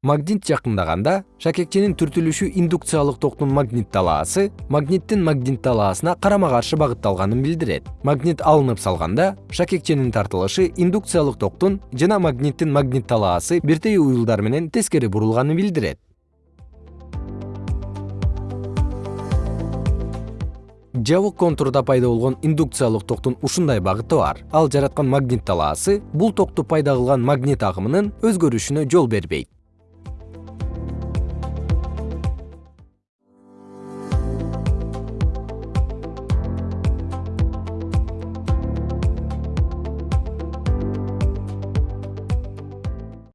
магнит жакындаганда шакекченин түртүлүшү индукциялык токтун магнит талаасы магниттин магнит талаасына карама каршы багытталганын билдирет. Магнит алынып салганда шакекченин тартылышы индукциялык токтун жана магниттин магнит талаасы бирдей уюлдар менен тескери бурулганын билдирет. Жабык контурда пайда болгон индукциялык токтун ушундай багыты бар. Ал жараткан магнит талаасы бул токту пайда кылган магнит агымынын өзгөрүшүнө жол бербейт.